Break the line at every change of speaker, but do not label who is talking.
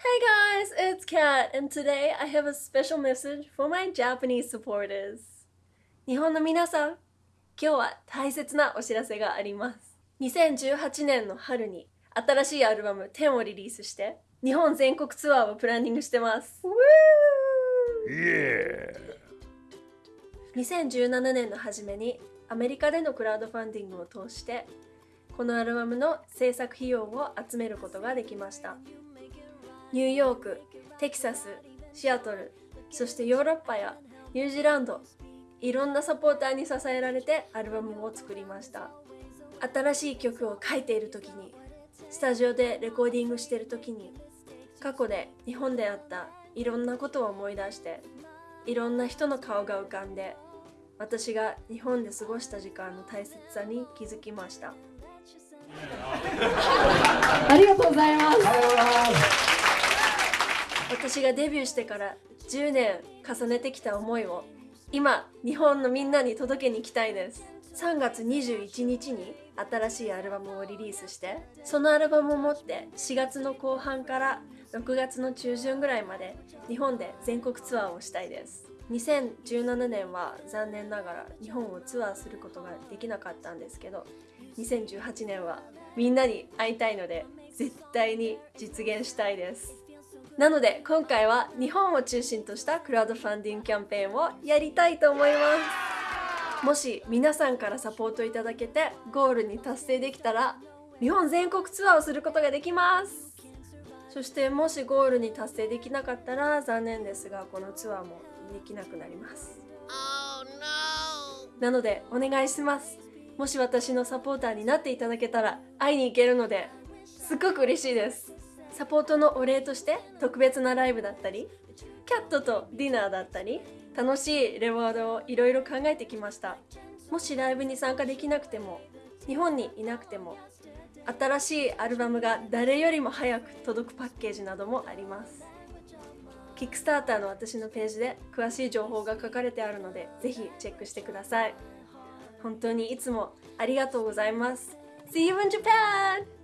Hey guys, it's Kat, and today I have a special message for my Japanese supporters. 日本の皆さん、今日は大切なお知らせがあります。2018年の春に新しいアルバム10をリリースして、日本全国ツアーをプランニングしてます。2017年の初めにアメリカでのクラウドファンディングを通してこのアルバムの制作費用を集めることができましたニューヨーク、テキサス、シアトルそしてヨーロッパやニュージーランドいろんなサポーターに支えられてアルバムを作りました。新しい曲を書いている時にスタジオでレコーディングしている時に過去で日本であったいろんなことを思い出していろんな人の顔が浮かんで私が日本で過ごした時間の大切さに気づきました。
ありがとうございます。
私がデビューしてから10年重ねてきた思いを今日本のみんなに届けに行きたいです。3月21日に新しいアルバムをリリースしてそのアルバムを持って4月の後半から6月の中旬ぐらいまで日本で全国ツアーをしたいです。2017年は残念ながら日本をツアーすることができなかったんですけど2018年はみんなに会いたいので絶対に実現したいです。なので今回は日本を中心としたクラウドファンディングキャンペーンをやりたいと思います。もし皆さんからサポートいただけてゴールに達成できたら日本全国ツアーをすることができます。そしてもしゴールに達成できなかったら残念ですがこのツアーもできなくなります。なのでお願いします。もし私のサポーターになっていただけたら会いに行けるのですっごく嬉しいですサポートのお礼として特別なライブだったりキャットとディナーだったり楽しいレワードをいろいろ考えてきました。もしライブに参加できなくても日本にいなくても新しいアルバムが誰よりも早く届くパッケージなどもあります。キックスターターの私のページで詳しい情報が書かれてあるのでぜひチェックしてください。本当にいつもありがとうございます。See you in Japan!